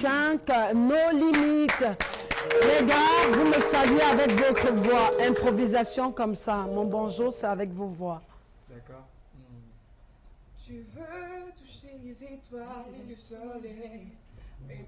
5, nos limites. Les gars, vous me saluez avec votre voix. Improvisation comme ça. Mon bonjour, c'est avec vos voix. D'accord. Hmm. Tu veux toucher les étoiles et le soleil, mais